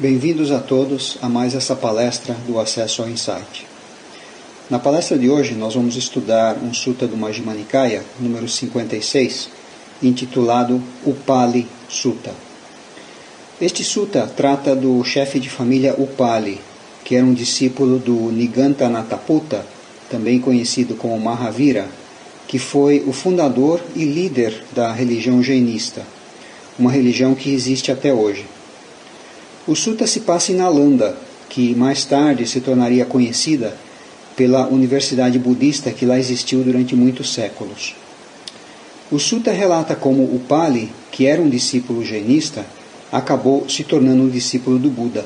Bem-vindos a todos a mais essa palestra do Acesso ao Insight. Na palestra de hoje nós vamos estudar um Sutta do Majjhima Nikaya, número 56, intitulado Upali Sutta. Este sutta trata do chefe de família Upali, que era um discípulo do Nigantanathaputta, também conhecido como Mahavira, que foi o fundador e líder da religião jainista, uma religião que existe até hoje. O sutta se passa em Nalanda, que mais tarde se tornaria conhecida pela universidade budista que lá existiu durante muitos séculos. O sutta relata como o Pali, que era um discípulo jainista, acabou se tornando um discípulo do Buda.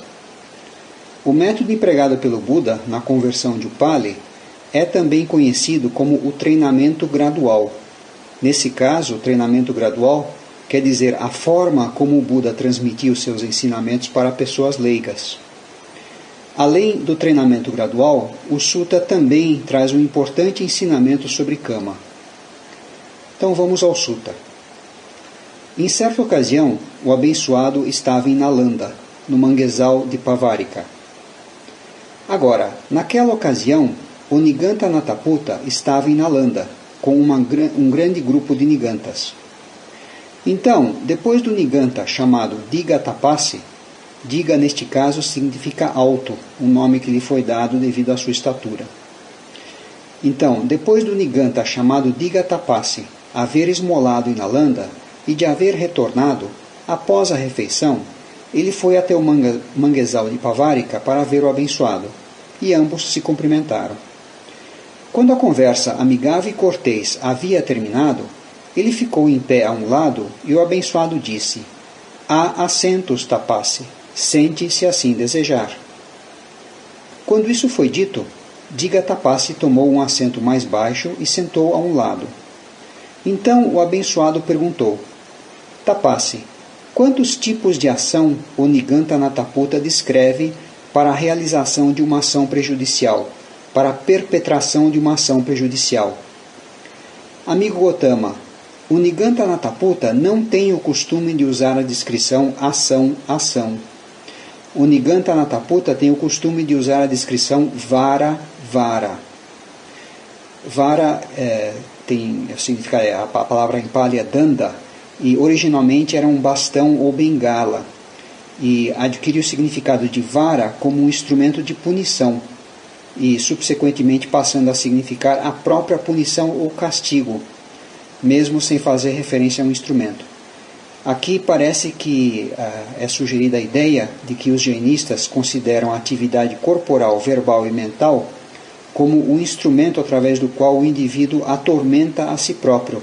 O método empregado pelo Buda na conversão de Upali é também conhecido como o treinamento gradual. Nesse caso, o treinamento gradual quer dizer a forma como o Buda transmitiu seus ensinamentos para pessoas leigas. Além do treinamento gradual, o Sutta também traz um importante ensinamento sobre Kama. Então vamos ao Sutta. Em certa ocasião, o abençoado estava em Nalanda, no manguezal de Pavarika. Agora, naquela ocasião, o Niganta Nataputa estava em Nalanda, com uma, um grande grupo de Nigantas. Então, depois do Niganta chamado Diga Tapassi, Diga neste caso significa alto, um nome que lhe foi dado devido à sua estatura. Então, depois do Niganta chamado Diga Tapassi haver esmolado em Nalanda e de haver retornado, após a refeição, ele foi até o manguezal de Pavarika para ver o abençoado, e ambos se cumprimentaram. Quando a conversa amigável e cortês havia terminado, ele ficou em pé a um lado e o abençoado disse: Há assentos, Tapasse, sente se assim desejar. Quando isso foi dito, Diga Tapasse tomou um assento mais baixo e sentou a um lado. Então o abençoado perguntou: Tapasse, quantos tipos de ação o Niganta Nataputa descreve para a realização de uma ação prejudicial, para a perpetração de uma ação prejudicial? Amigo Gotama, o Niganta Nataputa não tem o costume de usar a descrição ação-ação. O Niganta Nataputa tem o costume de usar a descrição vara-vara. Vara é, tem significa é, a palavra em pali é danda e originalmente era um bastão ou bengala e adquiriu o significado de vara como um instrumento de punição e subsequentemente passando a significar a própria punição ou castigo mesmo sem fazer referência a um instrumento. Aqui parece que uh, é sugerida a ideia de que os jainistas consideram a atividade corporal, verbal e mental como um instrumento através do qual o indivíduo atormenta a si próprio,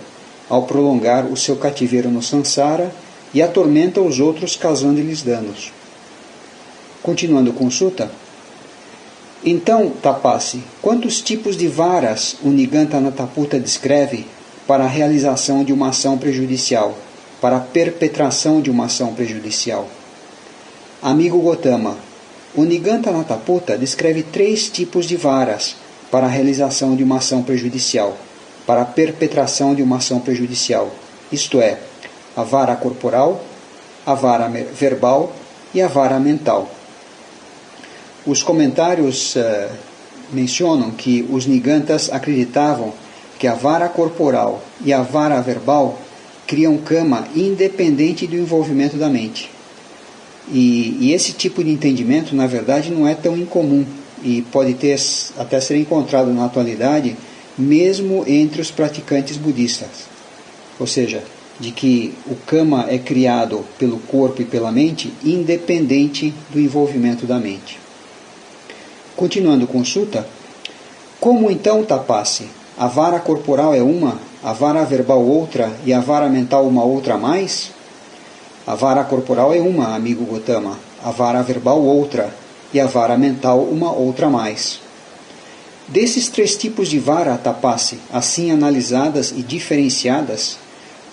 ao prolongar o seu cativeiro no sansara e atormenta os outros causando-lhes danos. Continuando com Sutta. Então, Tapassi, quantos tipos de varas o Niganta Nataputa descreve para a realização de uma ação prejudicial, para a perpetração de uma ação prejudicial. Amigo Gotama, o Niganta Nataputa descreve três tipos de varas para a realização de uma ação prejudicial, para a perpetração de uma ação prejudicial, isto é, a vara corporal, a vara verbal e a vara mental. Os comentários uh, mencionam que os Nigantas acreditavam que a vara corporal e a vara verbal criam cama independente do envolvimento da mente. E, e, esse tipo de entendimento, na verdade, não é tão incomum e pode ter até ser encontrado na atualidade, mesmo entre os praticantes budistas. Ou seja, de que o kama é criado pelo corpo e pela mente, independente do envolvimento da mente. Continuando com Sutta, como então tapasse a vara corporal é uma, a vara verbal outra e a vara mental uma outra mais? A vara corporal é uma, amigo Gotama, a vara verbal outra e a vara mental uma outra mais. Desses três tipos de vara tapasse, assim analisadas e diferenciadas,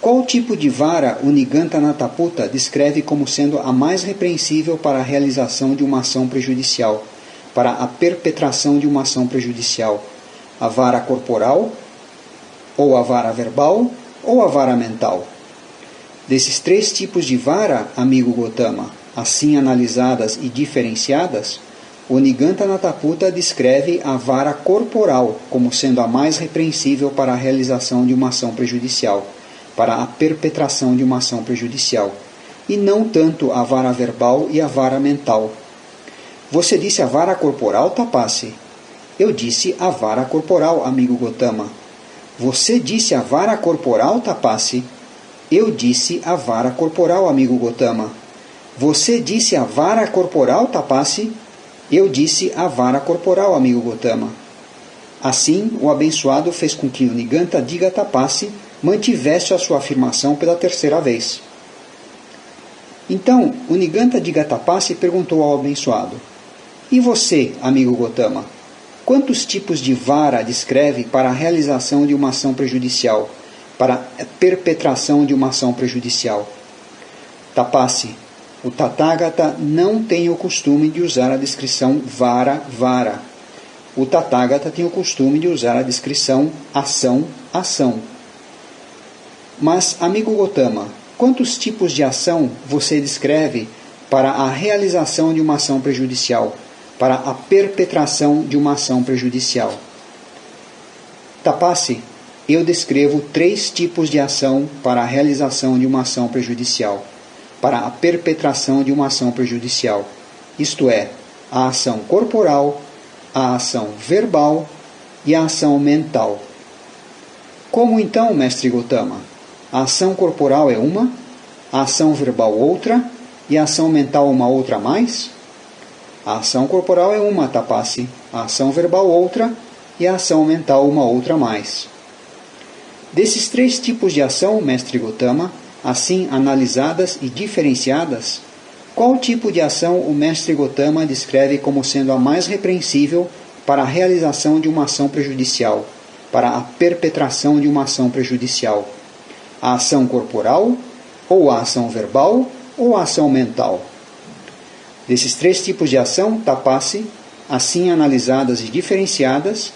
qual tipo de vara o Niganta Nataputa descreve como sendo a mais repreensível para a realização de uma ação prejudicial, para a perpetração de uma ação prejudicial? A vara corporal, ou a vara verbal, ou a vara mental. Desses três tipos de vara, amigo Gotama, assim analisadas e diferenciadas, o Niganta Nataputa descreve a vara corporal como sendo a mais repreensível para a realização de uma ação prejudicial, para a perpetração de uma ação prejudicial, e não tanto a vara verbal e a vara mental. Você disse a vara corporal, Tapasse? Eu disse a vara corporal, amigo Gotama. Você disse a vara corporal, Tapasse? Eu disse a vara corporal, amigo Gotama. Você disse a vara corporal, Tapasse? Eu disse a vara corporal, amigo Gotama. Assim, o abençoado fez com que o Niganta Diga Tapasse mantivesse a sua afirmação pela terceira vez. Então, o Niganta Diga Tapasse perguntou ao abençoado: E você, amigo Gotama? Quantos tipos de vara descreve para a realização de uma ação prejudicial, para a perpetração de uma ação prejudicial? Tapasse, o Tathagata não tem o costume de usar a descrição vara-vara. O Tathagata tem o costume de usar a descrição ação-ação. Mas, amigo Gotama, quantos tipos de ação você descreve para a realização de uma ação prejudicial? Para a perpetração de uma ação prejudicial. Tapasse, eu descrevo três tipos de ação para a realização de uma ação prejudicial, para a perpetração de uma ação prejudicial, isto é, a ação corporal, a ação verbal e a ação mental. Como então, mestre Gotama? A ação corporal é uma, a ação verbal outra e a ação mental uma outra mais? A ação corporal é uma tapasse, a ação verbal outra e a ação mental uma outra mais. Desses três tipos de ação, mestre Gotama, assim analisadas e diferenciadas, qual tipo de ação o mestre Gotama descreve como sendo a mais repreensível para a realização de uma ação prejudicial, para a perpetração de uma ação prejudicial? A ação corporal, ou a ação verbal, ou a ação mental? Desses três tipos de ação, tapasse, assim analisadas e diferenciadas,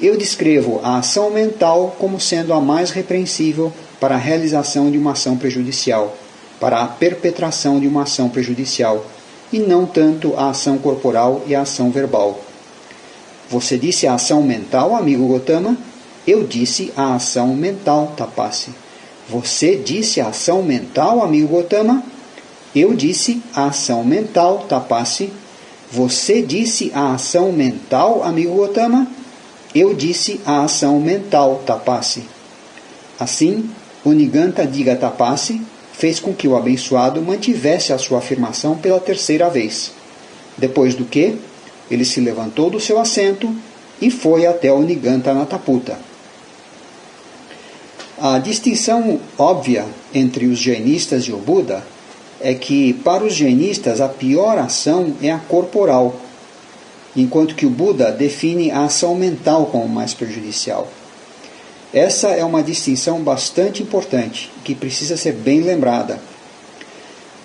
eu descrevo a ação mental como sendo a mais repreensível para a realização de uma ação prejudicial, para a perpetração de uma ação prejudicial, e não tanto a ação corporal e a ação verbal. Você disse a ação mental, amigo Gotama? Eu disse a ação mental, Tapasse. Você disse a ação mental, amigo Gotama? Eu disse a ação mental, Tapasse. Você disse a ação mental, amigo Gotama? Eu disse a ação mental, Tapasse. Assim, o Niganta Diga Tapasse fez com que o abençoado mantivesse a sua afirmação pela terceira vez. Depois do que, ele se levantou do seu assento e foi até o Niganta Nataputa. A distinção óbvia entre os jainistas e o Buda é que, para os jainistas, a pior ação é a corporal, enquanto que o Buda define a ação mental como mais prejudicial. Essa é uma distinção bastante importante, que precisa ser bem lembrada.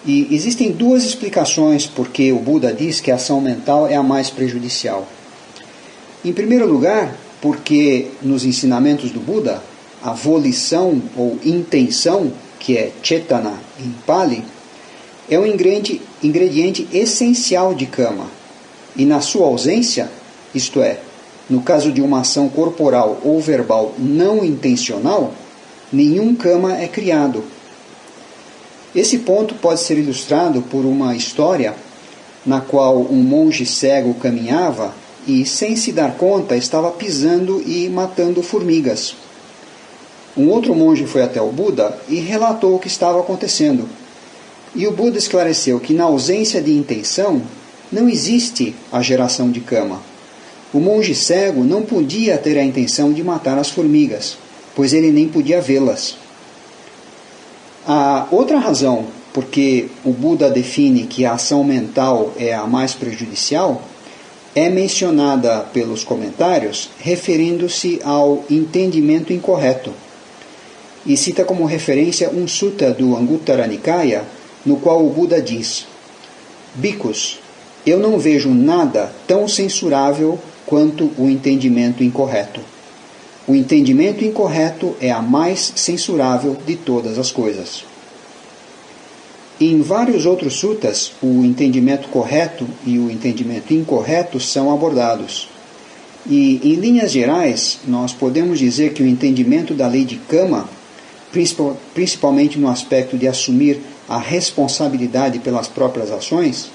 E existem duas explicações por que o Buda diz que a ação mental é a mais prejudicial. Em primeiro lugar, porque nos ensinamentos do Buda, a volição ou intenção, que é chetana em Pali, é um ingrediente, essencial de cama. E na sua ausência, isto é, no caso de uma ação corporal ou verbal não intencional, nenhum cama é criado. Esse ponto pode ser ilustrado por uma história na qual um monge cego caminhava e, sem se dar conta, estava pisando e matando formigas. Um outro monge foi até o Buda e relatou o que estava acontecendo. E o Buda esclareceu que na ausência de intenção não existe a geração de cama. O monge cego não podia ter a intenção de matar as formigas, pois ele nem podia vê-las. A outra razão porque o Buda define que a ação mental é a mais prejudicial é mencionada pelos comentários referindo-se ao entendimento incorreto. E cita como referência um sutta do Anguttara Nikaya, no qual o Buda diz: Bicos, eu não vejo nada tão censurável quanto o entendimento incorreto. O entendimento incorreto é a mais censurável de todas as coisas. Em vários outros sutas, o entendimento correto e o entendimento incorreto são abordados. E, em linhas gerais, nós podemos dizer que o entendimento da lei de Kama, principalmente no aspecto de assumir a responsabilidade pelas próprias ações,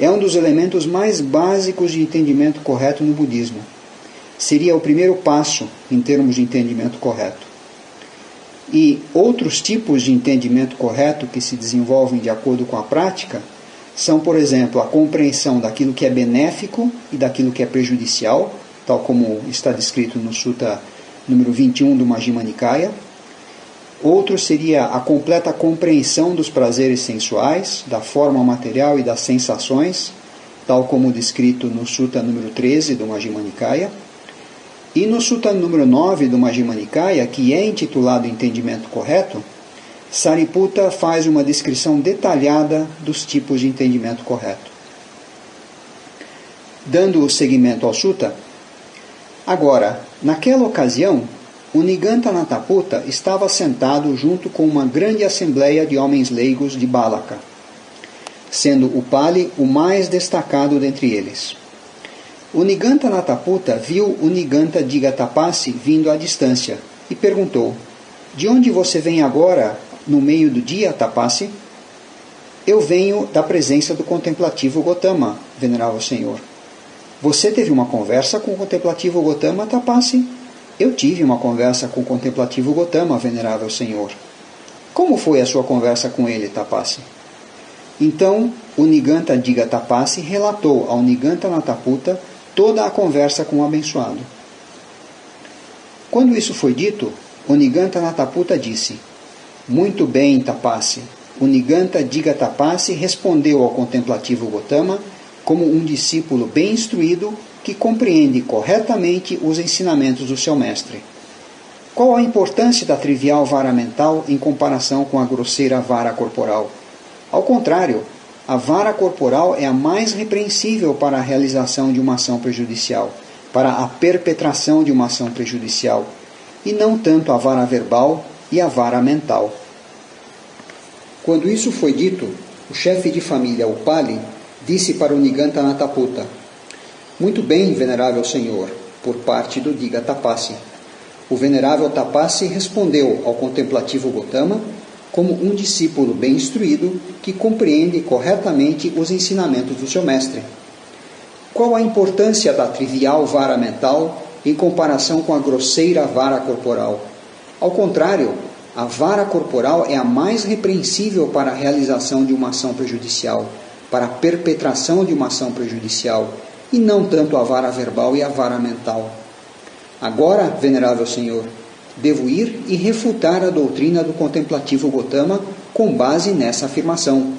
é um dos elementos mais básicos de entendimento correto no budismo. Seria o primeiro passo em termos de entendimento correto. E outros tipos de entendimento correto que se desenvolvem de acordo com a prática são, por exemplo, a compreensão daquilo que é benéfico e daquilo que é prejudicial, tal como está descrito no Sutta número 21 do Majjhima Nikaya. Outro seria a completa compreensão dos prazeres sensuais, da forma material e das sensações, tal como descrito no Sutta número 13 do Majjhima. E no Sutta número 9 do Majjhima que é intitulado Entendimento Correto, Sariputta faz uma descrição detalhada dos tipos de entendimento correto. Dando seguimento ao Sutta, Agora, naquela ocasião, o Niganta Nataputa estava sentado junto com uma grande assembleia de homens leigos de Balaka, sendo o Pali o mais destacado dentre eles. O Niganta Nataputa viu o Niganta Digatapassi vindo à distância e perguntou: De onde você vem agora, no meio do dia, Tapassi? Eu venho da presença do contemplativo Gotama, venerável Senhor. Você teve uma conversa com o contemplativo Gotama Tapassi? Eu tive uma conversa com o contemplativo Gotama, venerável Senhor. Como foi a sua conversa com ele, Tapassi? Então, o Niganta Diga Tapassi relatou ao Niganta Nataputa toda a conversa com o abençoado. Quando isso foi dito, o Niganta Nataputa disse: Muito bem, Tapassi. O Niganta Diga Tapassi respondeu ao contemplativo Gotama como um discípulo bem instruído que compreende corretamente os ensinamentos do seu mestre. Qual a importância da trivial vara mental em comparação com a grosseira vara corporal? Ao contrário, a vara corporal é a mais repreensível para a realização de uma ação prejudicial, para a perpetração de uma ação prejudicial, e não tanto a vara verbal e a vara mental. Quando isso foi dito, o chefe de família, o Pali, disse para o Niganta Nataputa: Muito bem, venerável senhor, por parte do Diga Tapassi. O venerável Tapassi respondeu ao contemplativo Gotama como um discípulo bem instruído que compreende corretamente os ensinamentos do seu mestre. Qual a importância da trivial vara mental em comparação com a grosseira vara corporal? Ao contrário, a vara corporal é a mais repreensível para a realização de uma ação prejudicial para a perpetração de uma ação prejudicial, e não tanto a vara verbal e a vara mental. Agora, venerável Senhor, devo ir e refutar a doutrina do contemplativo Gotama com base nessa afirmação.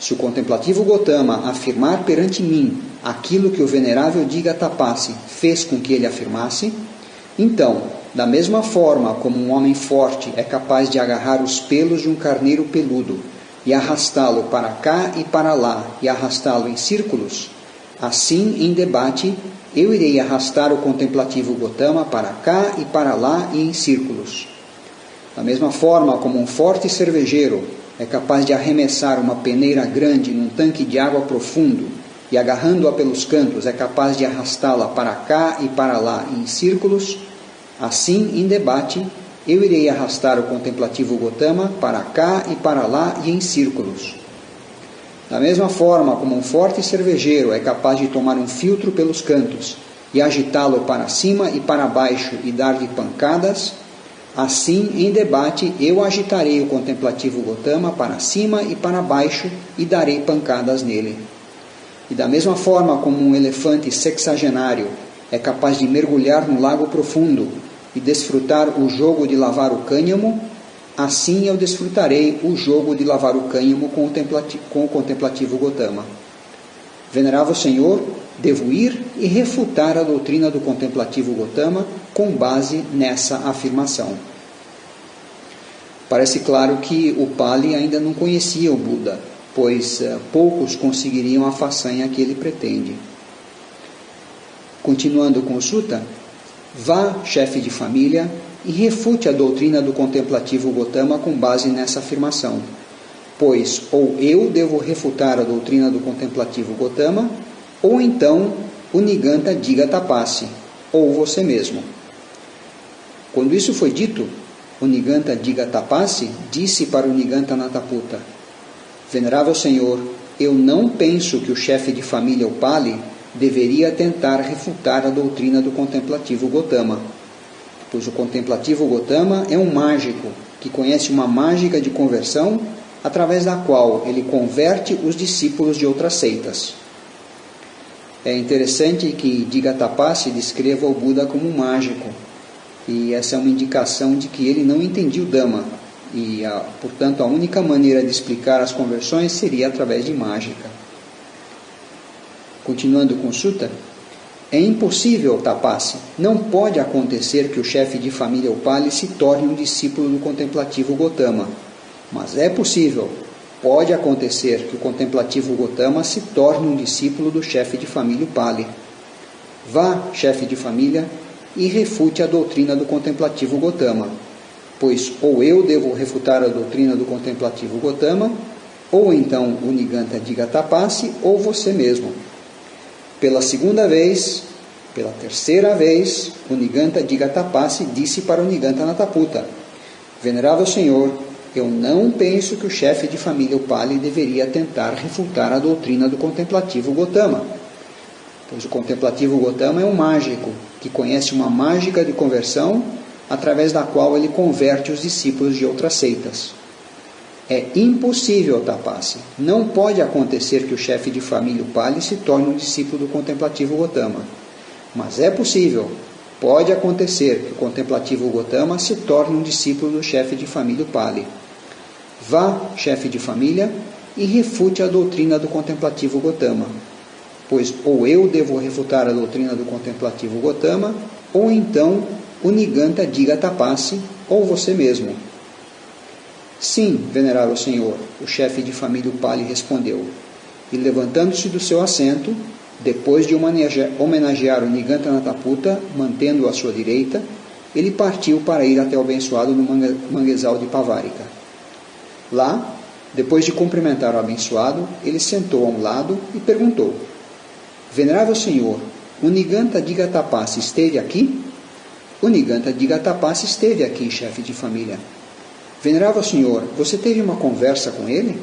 Se o contemplativo Gotama afirmar perante mim aquilo que o venerável Diga Tapassi fez com que ele afirmasse, então, da mesma forma como um homem forte é capaz de agarrar os pelos de um carneiro peludo e arrastá-lo para cá e para lá e arrastá-lo em círculos, assim em debate eu irei arrastar o contemplativo Gotama para cá e para lá e em círculos. Da mesma forma como um forte cervejeiro é capaz de arremessar uma peneira grande num tanque de água profundo e agarrando-a pelos cantos é capaz de arrastá-la para cá e para lá em círculos, assim em debate eu irei arrastar o contemplativo Gotama para cá e para lá e em círculos. Da mesma forma como um forte cervejeiro é capaz de tomar um filtro pelos cantos e agitá-lo para cima e para baixo e dar-lhe pancadas, assim em debate eu agitarei o contemplativo Gotama para cima e para baixo e darei pancadas nele. E da mesma forma como um elefante sexagenário é capaz de mergulhar no lago profundo e desfrutar o jogo de lavar o cânhamo, assim eu desfrutarei o jogo de lavar o cânhamo com o, contemplativo, Gotama. Venerável Senhor, devo ir e refutar a doutrina do contemplativo Gotama com base nessa afirmação. Parece claro que o Pali ainda não conhecia o Buda, pois uh, poucos conseguiriam a façanha que ele pretende. Continuando com o Sutta, Vá, chefe de família, e refute a doutrina do contemplativo Gotama com base nessa afirmação, pois ou eu devo refutar a doutrina do contemplativo Gotama, ou então o Niganta diga tapasse, ou você mesmo. Quando isso foi dito, o Niganta diga tapasse disse para o Niganta Nataputa: Venerável Senhor, eu não penso que o chefe de família Upali deveria tentar refutar a doutrina do contemplativo Gotama, pois o contemplativo Gotama é um mágico que conhece uma mágica de conversão através da qual ele converte os discípulos de outras seitas. É interessante que Digatapassi descreva o Buda como um mágico, e essa é uma indicação de que ele não entendia o Dhamma, e, portanto, a única maneira de explicar as conversões seria através de mágica. Continuando com Sutta, é impossível, Tapassi, não pode acontecer que o chefe de família Upali se torne um discípulo do contemplativo Gotama, mas é possível, pode acontecer que o contemplativo Gotama se torne um discípulo do chefe de família Pali. Vá, chefe de família, e refute a doutrina do contemplativo Gotama, pois ou eu devo refutar a doutrina do contemplativo Gotama, ou então o Niganta diga tapasse, ou você mesmo. Pela segunda vez, pela terceira vez, o Niganta diga tapasse disse para o Niganta Nataputa: Venerável Senhor, eu não penso que o chefe de família Upali deveria tentar refutar a doutrina do contemplativo Gotama, pois o contemplativo Gotama é um mágico que conhece uma mágica de conversão através da qual ele converte os discípulos de outras seitas. É impossível, Tapassi. Não pode acontecer que o chefe de família Upali se torne um discípulo do contemplativo Gotama. Mas é possível, pode acontecer que o contemplativo Gotama se torne um discípulo do chefe de família Upali. Vá, chefe de família, e refute a doutrina do contemplativo Gotama, pois ou eu devo refutar a doutrina do contemplativo Gotama, ou então o Niganta diga tapasse, ou você mesmo. Sim, venerável senhor, o chefe de família Upali respondeu, e levantando-se do seu assento, depois de homenagear o Niganta Nataputa, mantendo-o à sua direita, ele partiu para ir até o abençoado no manguezal de Pavarika. Lá, depois de cumprimentar o abençoado, ele sentou a um lado e perguntou: Venerável Senhor, o Niganta Digatapassi esteve aqui? O Niganta Digatapassi esteve aqui, chefe de família. Venerável Senhor, você teve uma conversa com ele?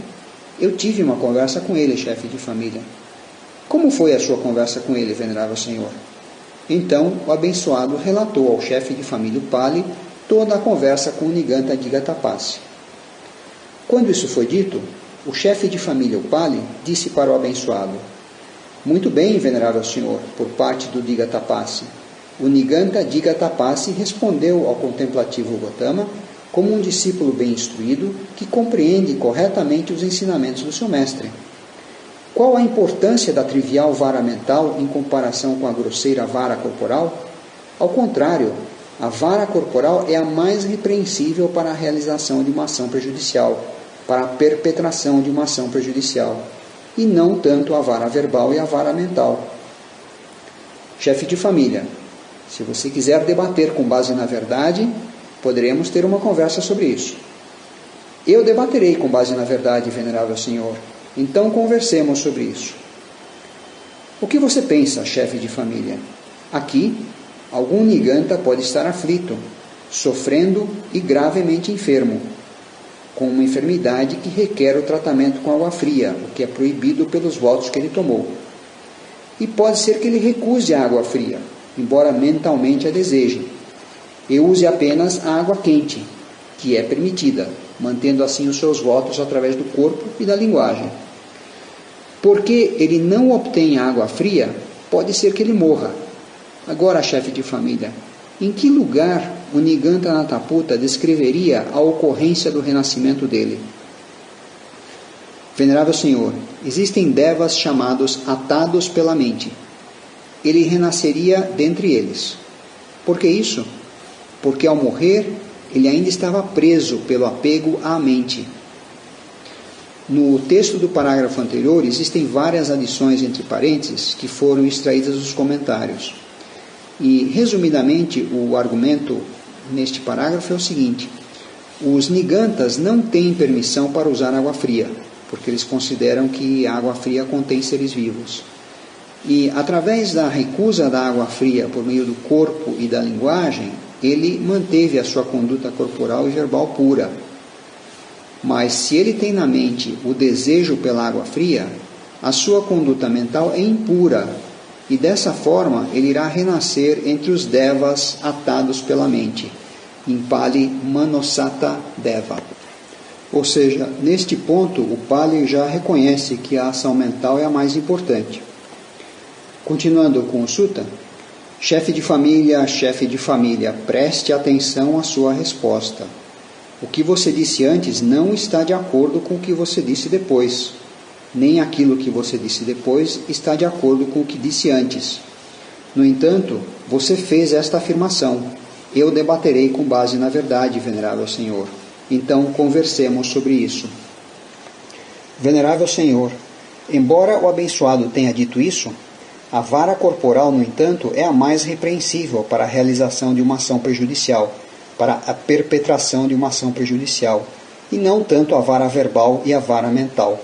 Eu tive uma conversa com ele, chefe de família. Como foi a sua conversa com ele, Venerável Senhor? Então o abençoado relatou ao chefe de família Pali toda a conversa com o Niganta Digatapassi. Quando isso foi dito, o chefe de família, Pali, disse para o abençoado: Muito bem, venerável senhor, por parte do Diga Tapassi. O Niganta Diga Tapassi respondeu ao contemplativo Gotama como um discípulo bem instruído que compreende corretamente os ensinamentos do seu mestre. Qual a importância da trivial vara mental em comparação com a grosseira vara corporal? Ao contrário, a vara corporal é a mais repreensível para a realização de uma ação prejudicial para a perpetração de uma ação prejudicial, e não tanto a vara verbal e a vara mental. Chefe de família, se você quiser debater com base na verdade, poderemos ter uma conversa sobre isso. Eu debaterei com base na verdade, venerável senhor. Então conversemos sobre isso. O que você pensa, chefe de família? Aqui, algum niganta pode estar aflito, sofrendo e gravemente enfermo com uma enfermidade que requer o tratamento com água fria, o que é proibido pelos votos que ele tomou. E pode ser que ele recuse a água fria, embora mentalmente a deseje, e use apenas a água quente, que é permitida, mantendo assim os seus votos através do corpo e da linguagem. Porque ele não obtém água fria, pode ser que ele morra. Agora, chefe de família, em que lugar o Niganta Nataputa descreveria a ocorrência do renascimento dele? Venerável Senhor, existem devas chamados atados pela mente. Ele renasceria dentre eles. Por que isso? Porque ao morrer, ele ainda estava preso pelo apego à mente. No texto do parágrafo anterior existem várias adições entre parênteses que foram extraídas dos comentários. E, resumidamente, o argumento neste parágrafo é o seguinte: Os nigantas não têm permissão para usar água fria, porque eles consideram que a água fria contém seres vivos. E através da recusa da água fria por meio do corpo e da linguagem, ele manteve a sua conduta corporal e verbal pura. Mas se ele tem na mente o desejo pela água fria, a sua conduta mental é impura, e dessa forma ele irá renascer entre os devas atados pela mente. Em Pali Manosata Deva. Ou seja, neste ponto o Pali já reconhece que a ação mental é a mais importante. Continuando com o Sutta, chefe de família, chefe de família, preste atenção à sua resposta. O que você disse antes não está de acordo com o que você disse depois. Nem aquilo que você disse depois está de acordo com o que disse antes. No entanto, você fez esta afirmação: Eu debaterei com base na verdade, venerável Senhor. Então conversemos sobre isso. Venerável Senhor, embora o abençoado tenha dito isso, a vara corporal, no entanto, é a mais repreensível para a realização de uma ação prejudicial, para a perpetração de uma ação prejudicial, e não tanto a vara verbal e a vara mental.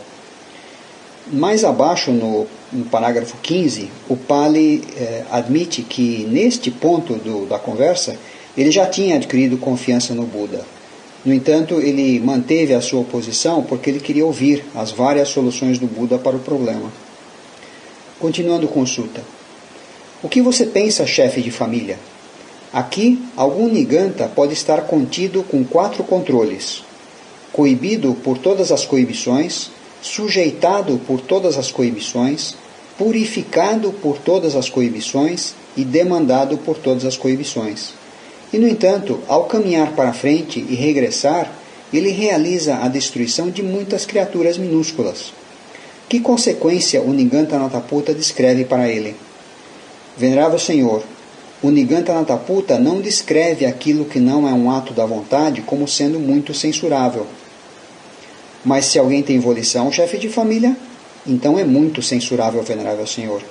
Mais abaixo, no, no parágrafo 15, o Pali eh, admite que, neste ponto do, da conversa, ele já tinha adquirido confiança no Buda. No entanto, ele manteve a sua oposição porque ele queria ouvir as várias soluções do Buda para o problema. Continuando consulta. O que você pensa, chefe de família? Aqui, algum niganta pode estar contido com quatro controles: coibido por todas as coibições, sujeitado por todas as coibições, purificado por todas as coibições e demandado por todas as coibições. E, no entanto, ao caminhar para frente e regressar, ele realiza a destruição de muitas criaturas minúsculas que consequência o Nigantanattaputa descreve para ele? Venerável Senhor, o Nigantanattaputa não descreve aquilo que não é um ato da vontade como sendo muito censurável. Mas se alguém tem volição, chefe de família, então é muito censurável, Venerável Senhor.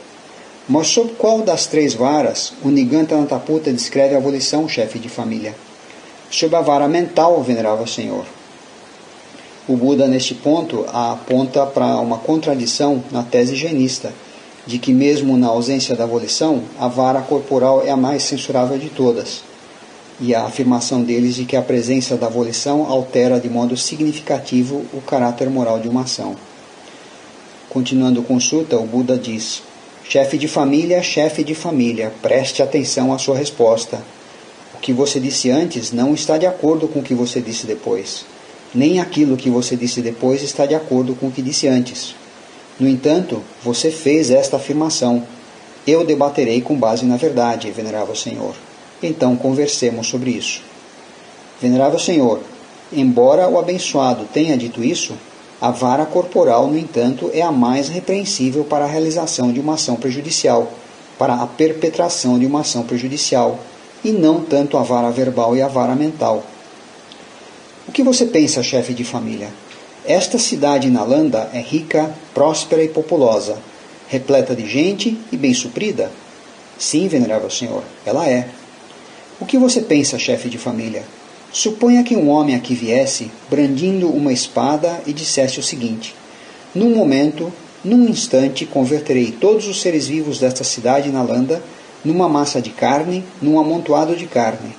Mas sob qual das três varas o Nigantanattaputa descreve a volição, chefe de família? Sob a vara mental, Venerável Senhor. O Buda, neste ponto, aponta para uma contradição na tese higienista, de que, mesmo na ausência da volição, a vara corporal é a mais censurável de todas, e a afirmação deles de que a presença da volição altera de modo significativo o caráter moral de uma ação. Continuando a consulta, o Buda diz: Chefe de família, chefe de família, preste atenção à sua resposta. O que você disse antes não está de acordo com o que você disse depois nem aquilo que você disse depois está de acordo com o que disse antes. No entanto, você fez esta afirmação: Eu debaterei com base na verdade, Venerável Senhor. Então conversemos sobre isso. Venerável Senhor, embora o abençoado tenha dito isso, a vara corporal, no entanto, é a mais repreensível para a realização de uma ação prejudicial, para a perpetração de uma ação prejudicial, e não tanto a vara verbal e a vara mental o que você pensa, chefe de família? Esta cidade Nalanda é rica, próspera e populosa, repleta de gente e bem suprida? Sim, venerável senhor, ela é. O que você pensa, chefe de família? Suponha que um homem aqui viesse, brandindo uma espada, e dissesse o seguinte: Num momento, num instante, converterei todos os seres vivos desta cidade Nalanda numa massa de carne, num amontoado de carne.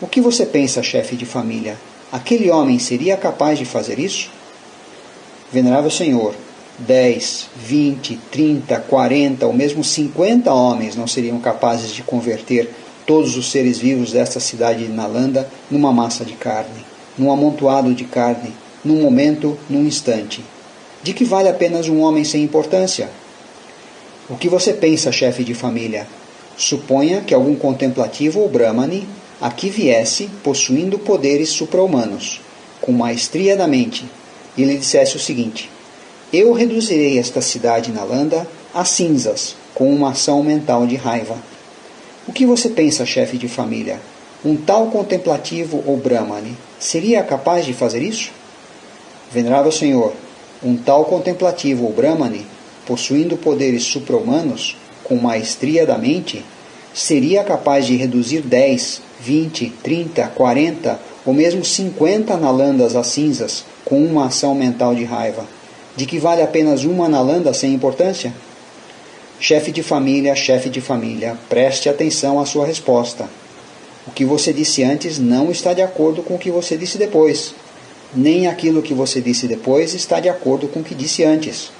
O que você pensa, chefe de família? Aquele homem seria capaz de fazer isso? Venerável Senhor, 10, 20, 30, 40 ou mesmo 50 homens não seriam capazes de converter todos os seres vivos desta cidade de Nalanda numa massa de carne, num amontoado de carne, num momento, num instante. De que vale apenas um homem sem importância? O que você pensa, chefe de família? Suponha que algum contemplativo ou brahmani aqui viesse possuindo poderes supra-humanos, com maestria da mente, e lhe dissesse o seguinte: Eu reduzirei esta cidade Nalanda a cinzas com uma ação mental de raiva. O que você pensa, chefe de família? Um tal contemplativo ou Brahmani seria capaz de fazer isso? Venerável Senhor, um tal contemplativo ou Brahmani, possuindo poderes supra-humanos, com maestria da mente, seria capaz de reduzir dez 20, 30, 40 ou mesmo 50 nalandas às cinzas com uma ação mental de raiva, de que vale apenas uma nalanda sem importância? Chefe de família, chefe de família, preste atenção à sua resposta. O que você disse antes não está de acordo com o que você disse depois. Nem aquilo que você disse depois está de acordo com o que disse antes.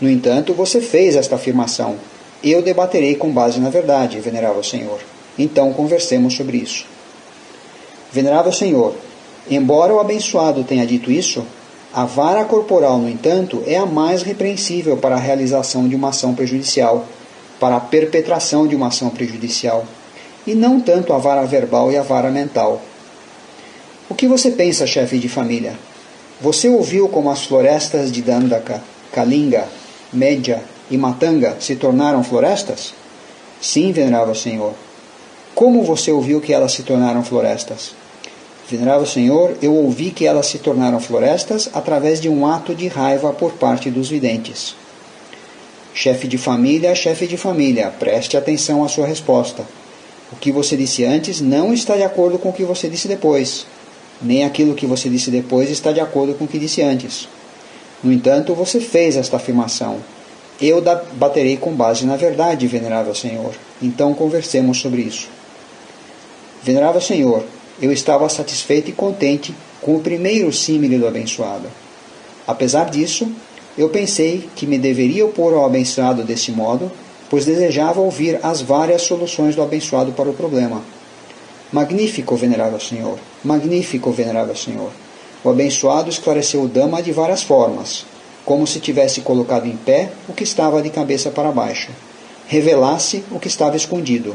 No entanto, você fez esta afirmação. Eu debaterei com base na verdade, venerável Senhor. Então conversemos sobre isso. Venerável Senhor, embora o abençoado tenha dito isso, a vara corporal, no entanto, é a mais repreensível para a realização de uma ação prejudicial, para a perpetração de uma ação prejudicial, e não tanto a vara verbal e a vara mental. O que você pensa, chefe de família? Você ouviu como as florestas de Dandaka, Kalinga, Média e Matanga se tornaram florestas? Sim, venerável Senhor. Como você ouviu que elas se tornaram florestas? Venerável Senhor, eu ouvi que elas se tornaram florestas através de um ato de raiva por parte dos videntes. Chefe de família, chefe de família, preste atenção à sua resposta. O que você disse antes não está de acordo com o que você disse depois. Nem aquilo que você disse depois está de acordo com o que disse antes. No entanto, você fez esta afirmação. Eu baterei com base na verdade, venerável Senhor. Então conversemos sobre isso. Venerável Senhor, eu estava satisfeito e contente com o primeiro símile do abençoado. Apesar disso, eu pensei que me deveria opor ao abençoado desse modo, pois desejava ouvir as várias soluções do abençoado para o problema. Magnífico, venerável Senhor! Magnífico, venerável Senhor! O abençoado esclareceu o Dama de várias formas, como se tivesse colocado em pé o que estava de cabeça para baixo, revelasse o que estava escondido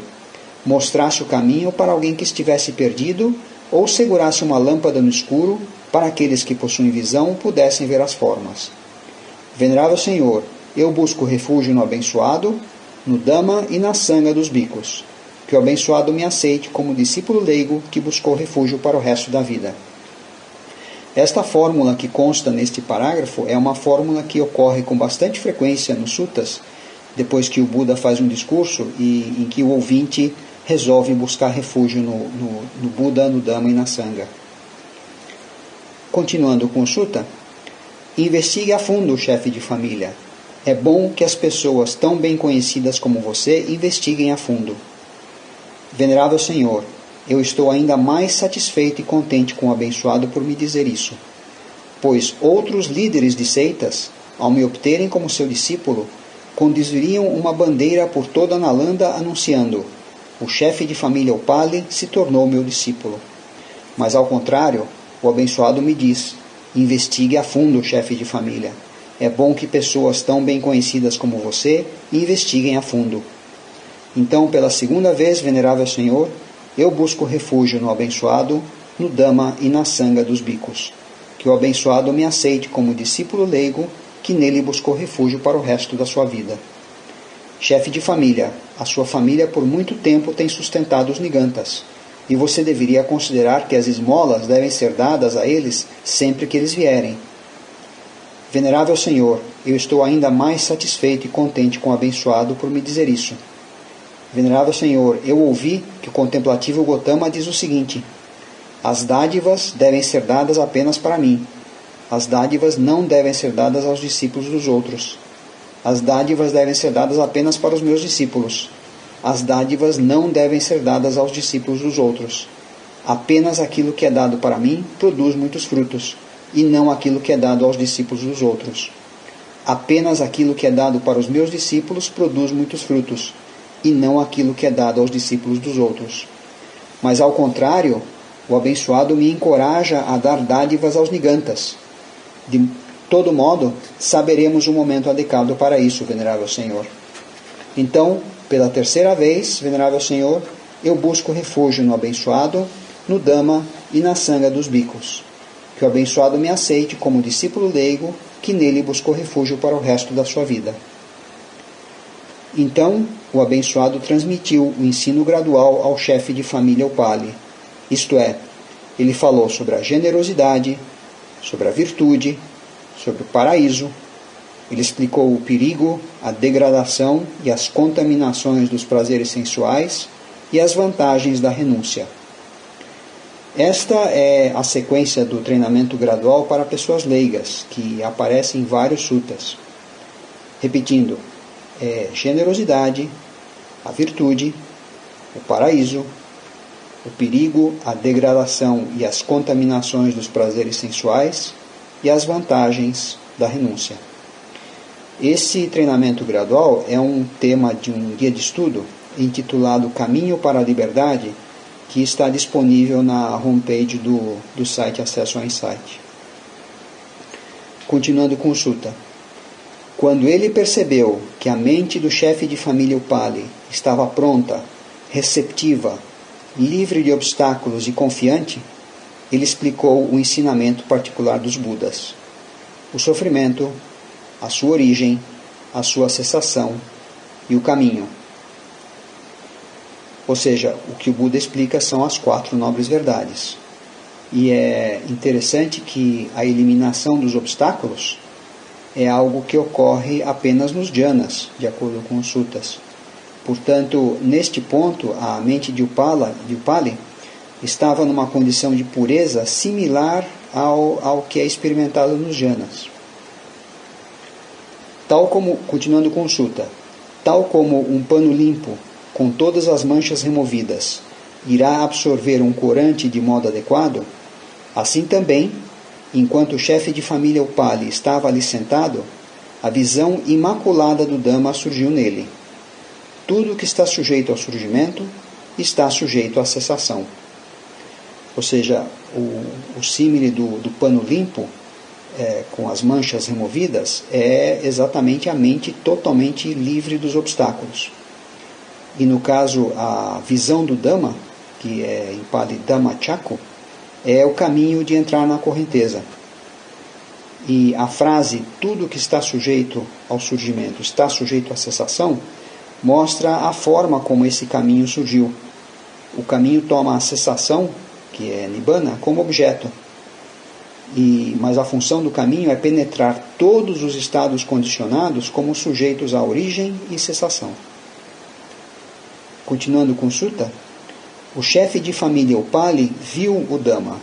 mostrasse o caminho para alguém que estivesse perdido ou segurasse uma lâmpada no escuro para aqueles que possuem visão pudessem ver as formas. Venerável Senhor, eu busco refúgio no abençoado, no Dama e na sanga dos bicos. Que o abençoado me aceite como discípulo leigo que buscou refúgio para o resto da vida. Esta fórmula que consta neste parágrafo é uma fórmula que ocorre com bastante frequência nos sutas, depois que o Buda faz um discurso e em que o ouvinte resolve buscar refúgio no, no, no Buda, no Dhamma e na Sangha. Continuando com o Sutta, investigue a fundo o chefe de família. É bom que as pessoas tão bem conhecidas como você investiguem a fundo. Venerável Senhor, eu estou ainda mais satisfeito e contente com o abençoado por me dizer isso, pois outros líderes de seitas, ao me obterem como seu discípulo, conduziriam uma bandeira por toda a Nalanda anunciando o chefe de família Upali se tornou meu discípulo. Mas ao contrário, o abençoado me diz: investigue a fundo o chefe de família. É bom que pessoas tão bem conhecidas como você investiguem a fundo. Então, pela segunda vez, venerável Senhor, eu busco refúgio no abençoado, no Dama e na sanga dos bicos. Que o abençoado me aceite como discípulo leigo que nele buscou refúgio para o resto da sua vida. Chefe de família, a sua família por muito tempo tem sustentado os nigantas, e você deveria considerar que as esmolas devem ser dadas a eles sempre que eles vierem. Venerável Senhor, eu estou ainda mais satisfeito e contente com o abençoado por me dizer isso. Venerável Senhor, eu ouvi que o contemplativo Gotama diz o seguinte: As dádivas devem ser dadas apenas para mim. As dádivas não devem ser dadas aos discípulos dos outros. As dádivas devem ser dadas apenas para os meus discípulos. As dádivas não devem ser dadas aos discípulos dos outros. Apenas aquilo que é dado para mim produz muitos frutos, e não aquilo que é dado aos discípulos dos outros. Apenas aquilo que é dado para os meus discípulos produz muitos frutos, e não aquilo que é dado aos discípulos dos outros. Mas ao contrário, o abençoado me encoraja a dar dádivas aos nigantas, de todo modo, saberemos o momento adequado para isso, venerável Senhor. Então, pela terceira vez, venerável Senhor, eu busco refúgio no abençoado, no Dama e na sanga dos bicos. Que o abençoado me aceite como discípulo leigo que nele buscou refúgio para o resto da sua vida. Então, o abençoado transmitiu o ensino gradual ao chefe de família Upali, isto é, ele falou sobre a generosidade, sobre a virtude, sobre o paraíso. Ele explicou o perigo, a degradação e as contaminações dos prazeres sensuais e as vantagens da renúncia. Esta é a sequência do treinamento gradual para pessoas leigas, que aparece em vários sutas. Repetindo, é generosidade, a virtude, o paraíso, o perigo, a degradação e as contaminações dos prazeres sensuais e as vantagens da renúncia. Esse treinamento gradual é um tema de um guia de estudo intitulado Caminho para a Liberdade, que está disponível na homepage do, do site Acesso ao Insight. Continuando consulta. Quando ele percebeu que a mente do chefe de família Upali estava pronta, receptiva, livre de obstáculos e confiante, ele explicou o ensinamento particular dos Budas: o sofrimento, a sua origem, a sua cessação e o caminho ou seja, o que o Buda explica são as quatro nobres verdades. E é interessante que a eliminação dos obstáculos é algo que ocorre apenas nos jhanas, de acordo com os suttas. Portanto, neste ponto, a mente de Upala, de Upali estava numa condição de pureza similar ao, ao que é experimentado nos jhanas. Tal como, continuando sutta, tal como um pano limpo com todas as manchas removidas, irá absorver um corante de modo adequado? Assim também, enquanto o chefe de família Upali estava ali sentado, a visão imaculada do Dhamma surgiu nele. Tudo que está sujeito ao surgimento está sujeito à cessação. Ou seja, o, o símile do, do pano limpo, é, com as manchas removidas, é exatamente a mente totalmente livre dos obstáculos. E no caso, a visão do Dhamma, que é em Pali Dhammachakko, é o caminho de entrar na correnteza. E a frase tudo que está sujeito ao surgimento está sujeito à cessação mostra a forma como esse caminho surgiu. O caminho toma a cessação, que é Nibbana, como objeto. E, mas a função do caminho é penetrar todos os estados condicionados como sujeitos à origem e cessação. Continuando com Sutta, o chefe de família Upali viu o Dhamma,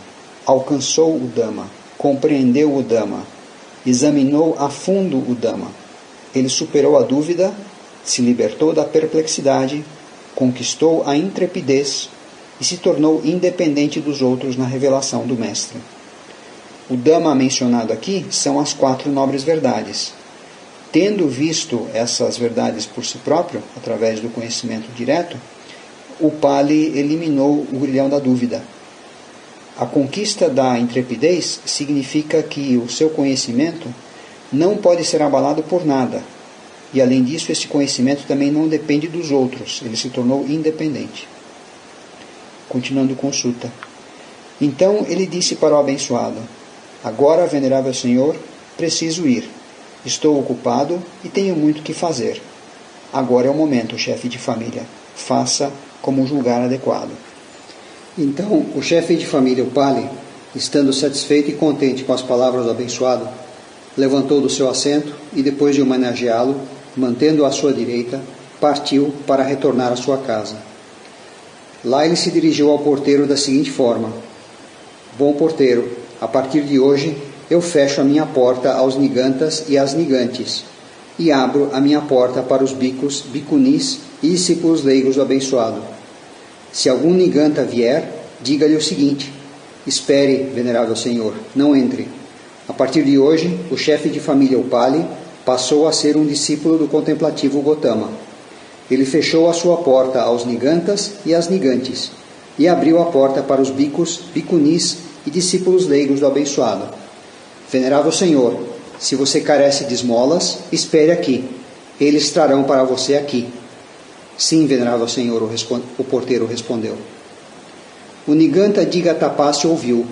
alcançou o Dhamma, compreendeu o Dhamma, examinou a fundo o Dhamma. Ele superou a dúvida, se libertou da perplexidade, conquistou a intrepidez e se tornou independente dos outros na revelação do Mestre. O Dhamma mencionado aqui são as quatro nobres verdades, tendo visto essas verdades por si próprio, através do conhecimento direto, o Pali eliminou o grilhão da dúvida. A conquista da intrepidez significa que o seu conhecimento não pode ser abalado por nada. E além disso, esse conhecimento também não depende dos outros, ele se tornou independente. Continuando consulta. Então ele disse para o abençoado: Agora, venerável Senhor, preciso ir Estou ocupado e tenho muito que fazer. Agora é o momento, chefe de família. Faça como julgar adequado. Então, o chefe de família, o Pali, estando satisfeito e contente com as palavras do abençoado, levantou do seu assento e, depois de homenageá-lo, mantendo-o à sua direita, partiu para retornar à sua casa. Lá ele se dirigiu ao porteiro da seguinte forma: Bom porteiro, a partir de hoje eu fecho a minha porta aos nigantas e às nigantes, e abro a minha porta para os bicos, bicunis e discípulos leigos do abençoado. Se algum niganta vier, diga-lhe o seguinte: Espere, venerável Senhor, não entre. A partir de hoje, o chefe de família Upali passou a ser um discípulo do contemplativo Gotama. Ele fechou a sua porta aos nigantas e às nigantes, e abriu a porta para os bicos, bicunis e discípulos leigos do abençoado. Venerável Senhor, se você carece de esmolas, espere aqui. Eles trarão para você aqui. Sim, venerável Senhor, o, o porteiro respondeu. O Niganta Digatapassi ouviu.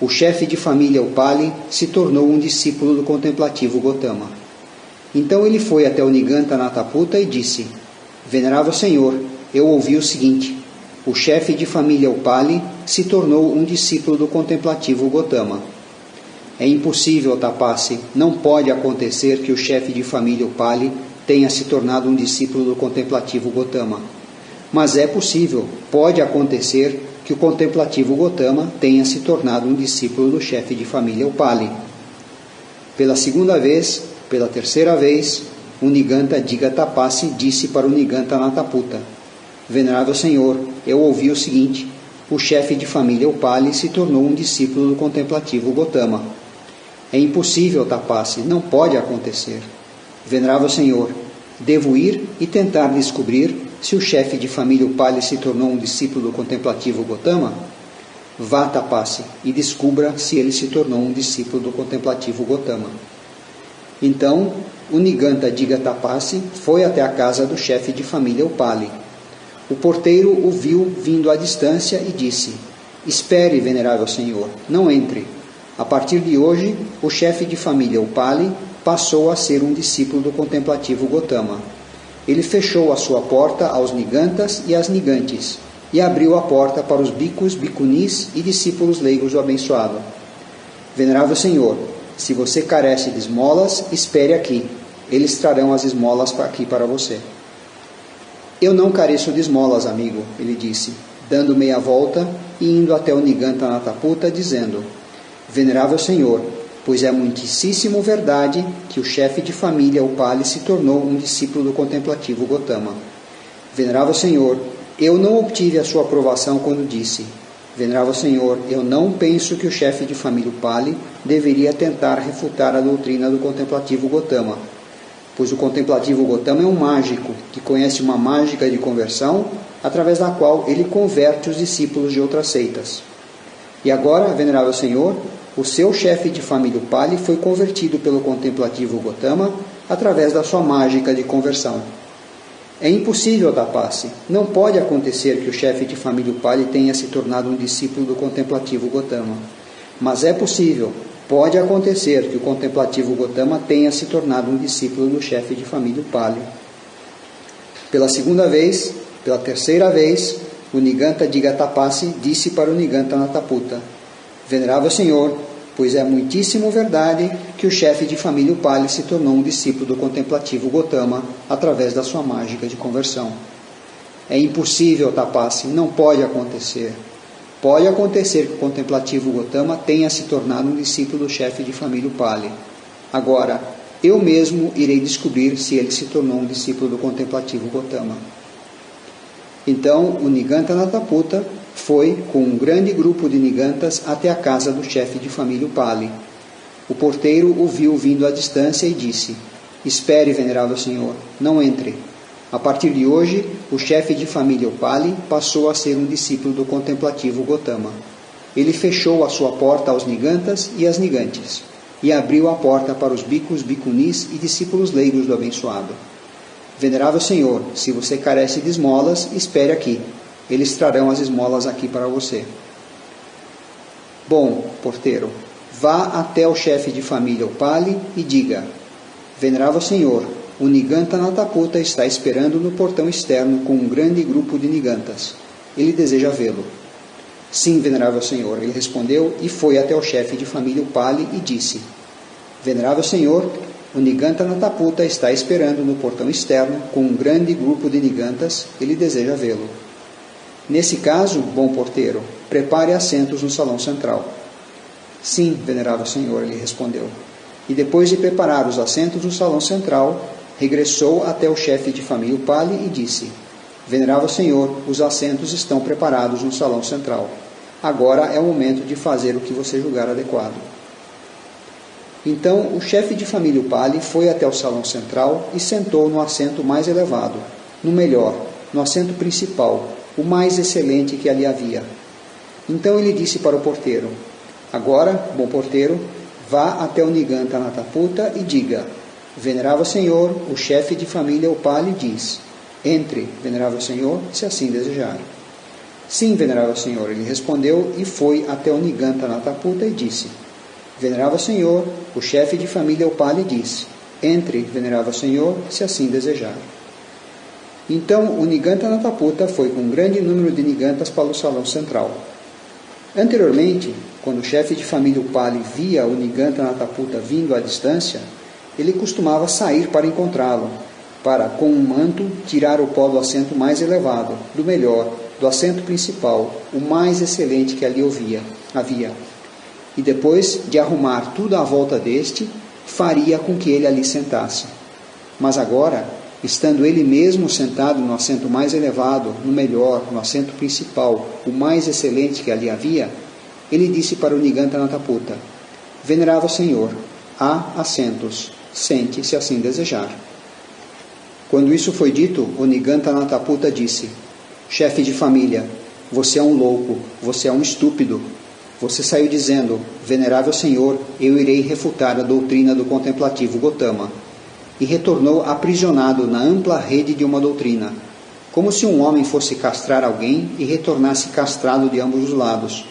O chefe de família Upali se tornou um discípulo do contemplativo Gotama. Então ele foi até o Niganta Nataputa e disse: Venerável Senhor, eu ouvi o seguinte: o chefe de família Upali se tornou um discípulo do contemplativo Gotama. É impossível, Tapasse, não pode acontecer que o chefe de família Upali tenha se tornado um discípulo do contemplativo Gotama. Mas é possível, pode acontecer que o contemplativo Gotama tenha se tornado um discípulo do chefe de família Upali. Pela segunda vez, pela terceira vez, o Niganta Digatapassi disse para o Niganta Nataputa: Venerável Senhor, eu ouvi o seguinte: o chefe de família Upali se tornou um discípulo do contemplativo Gotama. É impossível, Tapassi, não pode acontecer. Venerável Senhor, devo ir e tentar descobrir se o chefe de família Upali se tornou um discípulo do contemplativo Gotama. Vá, Tapassi, e descubra se ele se tornou um discípulo do contemplativo Gotama. Então, o Niganta Digatapassi foi até a casa do chefe de família Upali. O porteiro o viu vindo à distância e disse: Espere, venerável senhor, não entre. A partir de hoje, o chefe de família Upali passou a ser um discípulo do contemplativo Gotama. Ele fechou a sua porta aos nigantas e às nigantes e abriu a porta para os bicos, bicunis e discípulos leigos do abençoado. Venerável Senhor, se você carece de esmolas, espere aqui. Eles trarão as esmolas aqui para você. Eu não careço de esmolas, amigo, ele disse, dando meia volta e indo até o Niganta Nataputa, dizendo: Venerável Senhor, pois é muitíssimo verdade que o chefe de família Upali se tornou um discípulo do contemplativo Gotama. Venerável Senhor, eu não obtive a sua aprovação quando disse: Venerável Senhor, eu não penso que o chefe de família Pali deveria tentar refutar a doutrina do contemplativo Gotama, pois o contemplativo Gotama é um mágico que conhece uma mágica de conversão através da qual ele converte os discípulos de outras seitas. E agora, Venerável Senhor, o seu chefe de família Pali foi convertido pelo contemplativo Gotama através da sua mágica de conversão. É impossível dar passe. Não pode acontecer que o chefe de família Upali tenha se tornado um discípulo do contemplativo Gotama. Mas é possível, pode acontecer que o contemplativo Gotama tenha se tornado um discípulo do chefe de família Upali. Pela segunda vez, pela terceira vez, o Niganta Digatapassi disse para o Niganta Nataputa: Venerável Senhor, pois é muitíssimo verdade que o chefe de família Upali se tornou um discípulo do contemplativo Gotama através da sua mágica de conversão. É impossível, Tapassi, não pode acontecer. Pode acontecer que o contemplativo Gotama tenha se tornado um discípulo do chefe de família Upali. Agora, eu mesmo irei descobrir se ele se tornou um discípulo do contemplativo Gotama. Então, o Niganta Nataputa foi com um grande grupo de nigantas até a casa do chefe de família Upali. O porteiro o viu vindo à distância e disse: Espere, venerável senhor, não entre. A partir de hoje, o chefe de família Upali passou a ser um discípulo do contemplativo Gotama. Ele fechou a sua porta aos nigantas e às nigantes, e abriu a porta para os bicos, bicunis e discípulos leigos do abençoado. Venerável Senhor, se você carece de esmolas, espere aqui, eles trarão as esmolas aqui para você. Bom, porteiro, vá até o chefe de família, o Pali, e diga: Venerável Senhor, o Niganta Nataputa está esperando no portão externo com um grande grupo de Nigantas. Ele deseja vê-lo. Sim, venerável Senhor, ele respondeu e foi até o chefe de família, o Pali, e disse: Venerável Senhor, o Niganta Nataputa está esperando no portão externo com um grande grupo de Nigantas. Ele deseja vê-lo. Nesse caso, bom porteiro, prepare assentos no salão central. Sim, venerável senhor, ele respondeu. E depois de preparar os assentos no salão central, regressou até o chefe de família Pali e disse: Venerável senhor, os assentos estão preparados no salão central. Agora é o momento de fazer o que você julgar adequado. Então o chefe de família Pali foi até o salão central e sentou no assento mais elevado, no melhor, no assento principal, o mais excelente que ali havia. Então ele disse para o porteiro: Agora, bom porteiro, vá até o Niganta Nataputa e diga: Venerável Senhor, o chefe de família Upali diz: Entre, venerável Senhor, se assim desejar. Sim, venerável Senhor, ele respondeu e foi até o Niganta Nataputa e disse: Venerável Senhor, o chefe de família Upali diz: Entre, venerável Senhor, se assim desejar. Então o Niganta Nataputa foi com um grande número de Nigantas para o salão central. Anteriormente, quando o chefe de família Upali via o Niganta Nataputa vindo à distância, ele costumava sair para encontrá-lo, para, com um manto, tirar o pó do assento mais elevado, do melhor, do assento principal, o mais excelente que ali havia, havia. E depois de arrumar tudo à volta deste, faria com que ele ali sentasse. Mas agora, estando ele mesmo sentado no assento mais elevado, no melhor, no assento principal, o mais excelente que ali havia, ele disse para o Niganta Nataputa: Venerável Senhor, há assentos, sente se assim desejar. Quando isso foi dito, o Niganta Nataputa disse: Chefe de família, você é um louco, você é um estúpido. Você saiu dizendo: Venerável Senhor, eu irei refutar a doutrina do contemplativo Gotama. E retornou aprisionado na ampla rede de uma doutrina, como se um homem fosse castrar alguém e retornasse castrado de ambos os lados,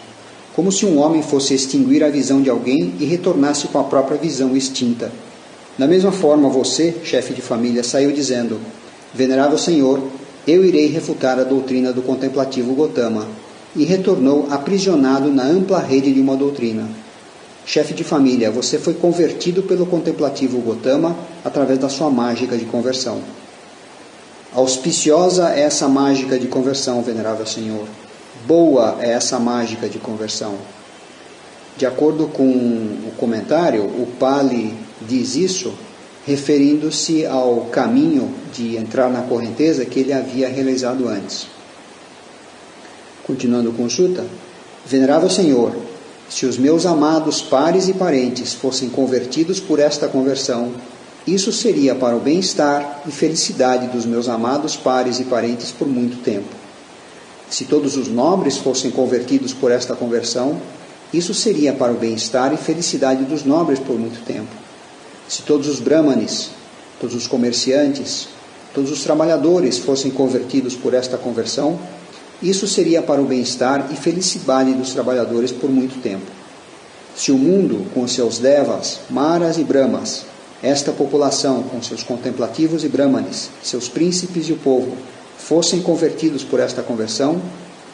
como se um homem fosse extinguir a visão de alguém e retornasse com a própria visão extinta. Da mesma forma, você, chefe de família, saiu dizendo: Venerável Senhor, eu irei refutar a doutrina do contemplativo Gotama, e retornou aprisionado na ampla rede de uma doutrina. Chefe de família, você foi convertido pelo contemplativo Gotama através da sua mágica de conversão. Auspiciosa é essa mágica de conversão, venerável Senhor. Boa é essa mágica de conversão. De acordo com o comentário, o Pali diz isso referindo-se ao caminho de entrar na correnteza que ele havia realizado antes. Continuando com Sutta, Venerável Senhor, se os meus amados pares e parentes fossem convertidos por esta conversão, isso seria para o bem-estar e felicidade dos meus amados pares e parentes por muito tempo. Se todos os nobres fossem convertidos por esta conversão, isso seria para o bem-estar e felicidade dos nobres por muito tempo. Se todos os brahmanes, todos os comerciantes, todos os trabalhadores fossem convertidos por esta conversão, isso seria para o bem-estar e felicidade dos trabalhadores por muito tempo. Se o mundo, com seus devas, maras e brahmas, esta população, com seus contemplativos e brahmanes, seus príncipes e o povo, fossem convertidos por esta conversão,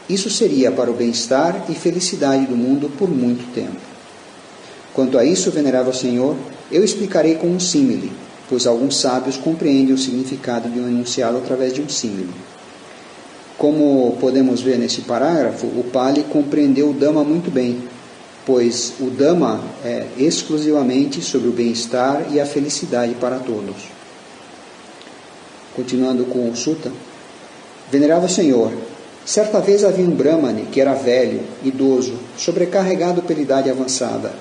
isso seria para o bem-estar e felicidade do mundo por muito tempo. Quanto a isso, venerável Senhor, eu explicarei com um símile, pois alguns sábios compreendem o significado de um enunciado através de um símile. Como podemos ver nesse parágrafo, o Pali compreendeu o Dhamma muito bem, pois o Dhamma é exclusivamente sobre o bem-estar e a felicidade para todos. Continuando com o Sutta, Venerável Senhor, Certa vez havia um Brahmane que era velho, idoso, sobrecarregado pela idade avançada.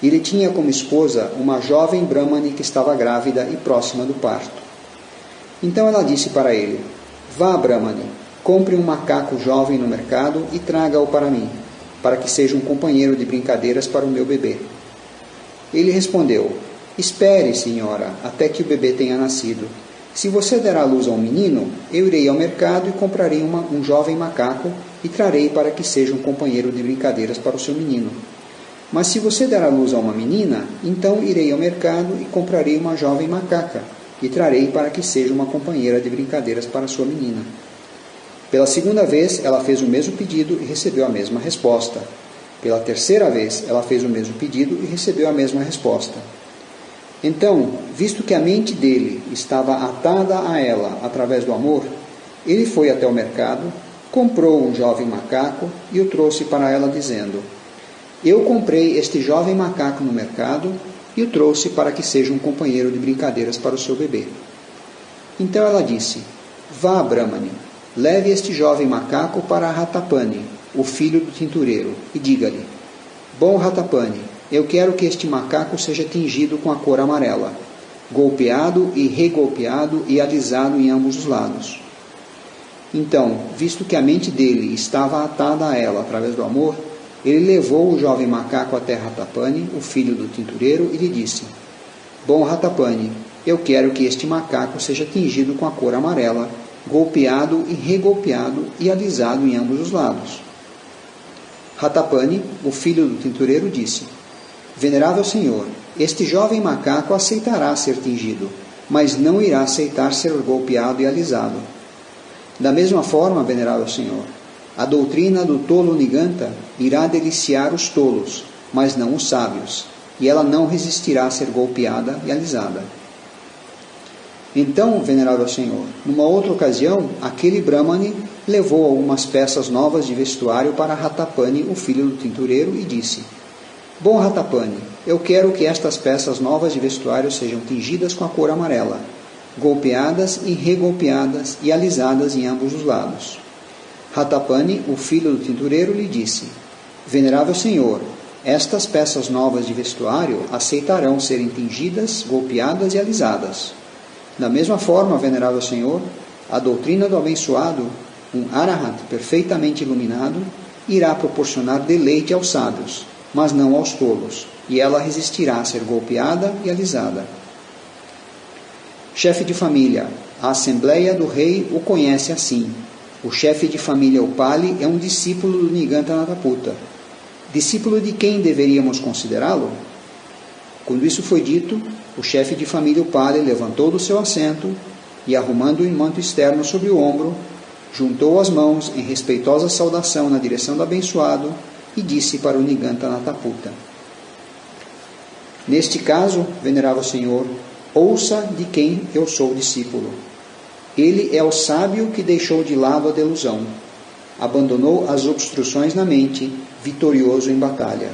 Ele tinha como esposa uma jovem Brahmane que estava grávida e próxima do parto. Então ela disse para ele: Vá, Brahmane, compre um macaco jovem no mercado e traga-o para mim, para que seja um companheiro de brincadeiras para o meu bebê. Ele respondeu: Espere, senhora, até que o bebê tenha nascido. Se você der à luz a um menino, eu irei ao mercado e comprarei uma, um jovem macaco e trarei para que seja um companheiro de brincadeiras para o seu menino. Mas se você der à luz a uma menina, então irei ao mercado e comprarei uma jovem macaca e trarei para que seja uma companheira de brincadeiras para a sua menina. Pela segunda vez, ela fez o mesmo pedido e recebeu a mesma resposta. Pela terceira vez, ela fez o mesmo pedido e recebeu a mesma resposta. Então, visto que a mente dele estava atada a ela através do amor, ele foi até o mercado, comprou um jovem macaco e o trouxe para ela, dizendo: Eu comprei este jovem macaco no mercado e o trouxe para que seja um companheiro de brincadeiras para o seu bebê. Então ela disse: Vá, Brahmani, leve este jovem macaco para Ratapani, o filho do tintureiro, e diga-lhe: Bom Ratapani, eu quero que este macaco seja tingido com a cor amarela, golpeado e regolpeado e alisado em ambos os lados. Então, visto que a mente dele estava atada a ela através do amor, ele levou o jovem macaco até Ratapani, o filho do tintureiro, e lhe disse: Bom Ratapani, eu quero que este macaco seja tingido com a cor amarela, golpeado e regolpeado e alisado em ambos os lados. Ratapani, o filho do tintureiro, disse: Venerável Senhor, este jovem macaco aceitará ser tingido, mas não irá aceitar ser golpeado e alisado. Da mesma forma, Venerável Senhor, a doutrina do tolo Niganta irá deliciar os tolos, mas não os sábios, e ela não resistirá a ser golpeada e alisada. Então, venerável Senhor, numa outra ocasião, aquele Brahmani levou algumas peças novas de vestuário para Ratapani, o filho do tintureiro, e disse: Bom Ratapani, eu quero que estas peças novas de vestuário sejam tingidas com a cor amarela, golpeadas e regolpeadas e alisadas em ambos os lados. Ratapani, o filho do tintureiro, lhe disse: Venerável Senhor, estas peças novas de vestuário aceitarão serem tingidas, golpeadas e alisadas. Da mesma forma, venerável Senhor, a doutrina do abençoado, um arahat perfeitamente iluminado, irá proporcionar deleite aos sábios, mas não aos tolos, e ela resistirá a ser golpeada e alisada. Chefe de família, a Assembleia do Rei o conhece assim. O chefe de família Upali é um discípulo do Niganta Nataputa. Discípulo de quem deveríamos considerá-lo? Quando isso foi dito, o chefe de família Upali levantou do seu assento e, arrumando o manto externo sobre o ombro, juntou as mãos em respeitosa saudação na direção do abençoado e disse para o Niganta Nataputa: Neste caso, venerável Senhor, ouça de quem eu sou discípulo. Ele é o sábio que deixou de lado a delusão, abandonou as obstruções na mente, vitorioso em batalha.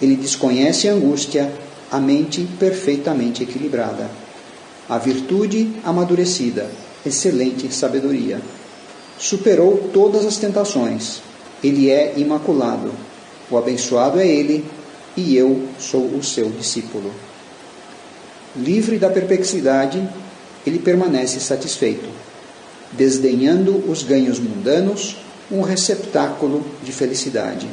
Ele desconhece a angústia, a mente perfeitamente equilibrada. A virtude amadurecida, excelente sabedoria. Superou todas as tentações, ele é imaculado. O abençoado é ele, e eu sou o seu discípulo. Livre da perplexidade, ele permanece satisfeito, desdenhando os ganhos mundanos, um receptáculo de felicidade.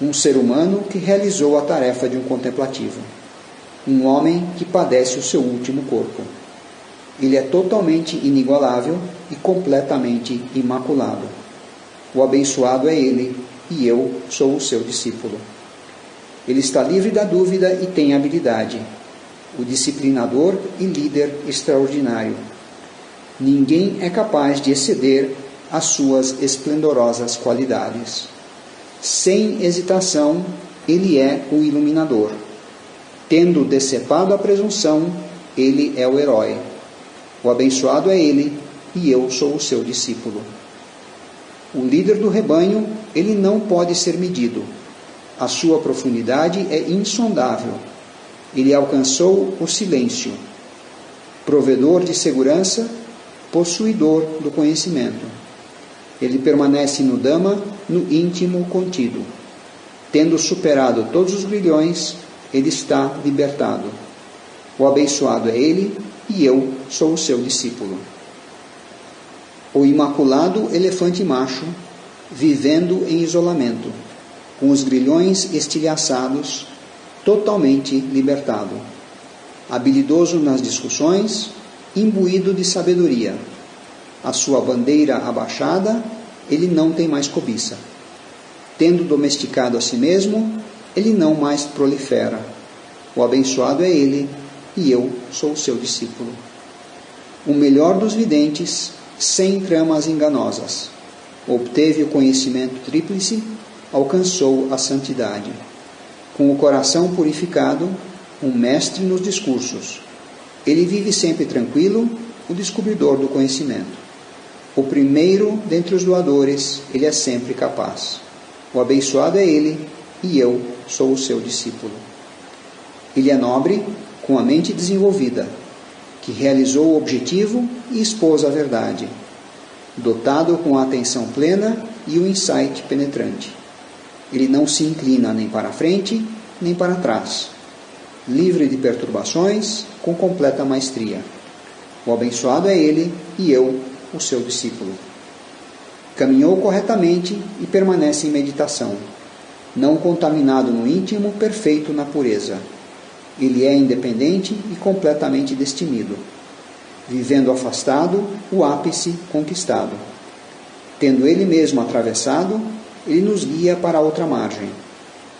Um ser humano que realizou a tarefa de um contemplativo. Um homem que padece o seu último corpo. Ele é totalmente inigualável e completamente imaculado o abençoado é ele, e eu sou o seu discípulo. Ele está livre da dúvida e tem habilidade. O disciplinador e líder extraordinário. Ninguém é capaz de exceder as suas esplendorosas qualidades. Sem hesitação, ele é o iluminador. Tendo decepado a presunção, ele é o herói. O abençoado é ele, e eu sou o seu discípulo. O líder do rebanho, ele não pode ser medido. A sua profundidade é insondável. Ele alcançou o silêncio. Provedor de segurança, possuidor do conhecimento. Ele permanece no Dama, no íntimo contido. Tendo superado todos os grilhões, ele está libertado. O abençoado é ele, e eu sou o seu discípulo o imaculado elefante macho, vivendo em isolamento, com os grilhões estilhaçados, totalmente libertado, habilidoso nas discussões, imbuído de sabedoria. A sua bandeira abaixada, ele não tem mais cobiça. Tendo domesticado a si mesmo, ele não mais prolifera. O abençoado é ele, e eu sou seu discípulo. O melhor dos videntes, sem tramas enganosas. Obteve o conhecimento tríplice, alcançou a santidade. Com o coração purificado, um mestre nos discursos. Ele vive sempre tranquilo, o descobridor do conhecimento. O primeiro dentre os doadores, ele é sempre capaz. O abençoado é ele, e eu sou o seu discípulo. Ele é nobre, com a mente desenvolvida, que realizou o objetivo e expôs a verdade, dotado com a atenção plena e o insight penetrante. Ele não se inclina nem para frente nem para trás, livre de perturbações, com completa maestria. O abençoado é ele e eu, o seu discípulo. Caminhou corretamente e permanece em meditação, não contaminado no íntimo, perfeito na pureza ele é independente e completamente destemido, vivendo afastado, o ápice conquistado. Tendo ele mesmo atravessado, ele nos guia para a outra margem.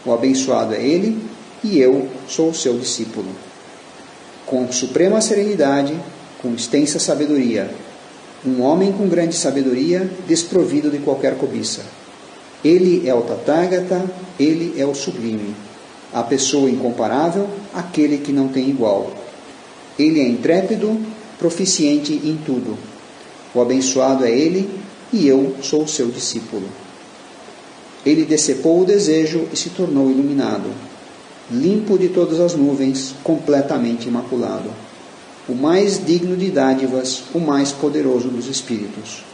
O abençoado é ele e eu sou o seu discípulo. Com suprema serenidade, com extensa sabedoria, um homem com grande sabedoria, desprovido de qualquer cobiça. Ele é o Tathagata, ele é o sublime a pessoa incomparável, aquele que não tem igual. Ele é intrépido, proficiente em tudo. O abençoado é ele e eu sou seu discípulo. Ele decepou o desejo e se tornou iluminado, limpo de todas as nuvens, completamente imaculado. O mais digno de dádivas, o mais poderoso dos espíritos,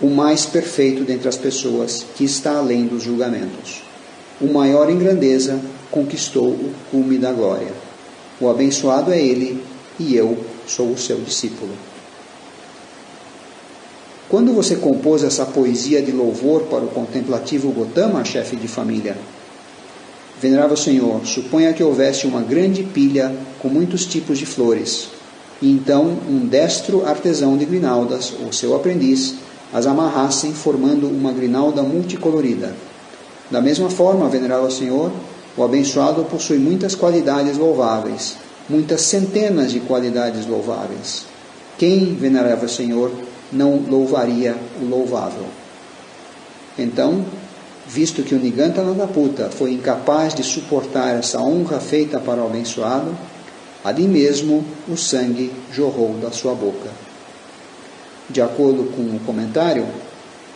o mais perfeito dentre as pessoas, que está além dos julgamentos. O maior em grandeza, conquistou o cume da glória. O abençoado é ele e eu sou o seu discípulo. Quando você compôs essa poesia de louvor para o contemplativo Gotama, chefe de família? Venerável Senhor, suponha que houvesse uma grande pilha com muitos tipos de flores, e então um destro artesão de grinaldas, ou seu aprendiz, as amarrassem formando uma grinalda multicolorida. Da mesma forma, Venerável Senhor, o abençoado possui muitas qualidades louváveis, muitas centenas de qualidades louváveis. Quem, Venerável Senhor, não louvaria o louvável. Então, visto que o Niganta Nadaputa foi incapaz de suportar essa honra feita para o abençoado, ali mesmo o sangue jorrou da sua boca. De acordo com o comentário,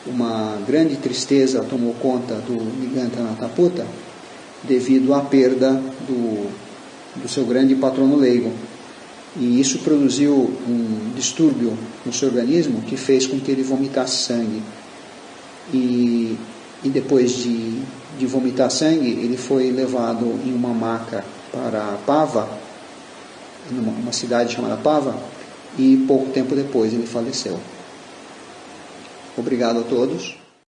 uma grande tristeza tomou conta do Niganta Nataputa devido à perda do, do seu grande patrono leigo, e isso produziu um distúrbio no seu organismo que fez com que ele vomitasse sangue. E, e depois de, de vomitar sangue, ele foi levado em uma maca para Pava, numa uma cidade chamada Pava, e pouco tempo depois ele faleceu. Obrigado a todos.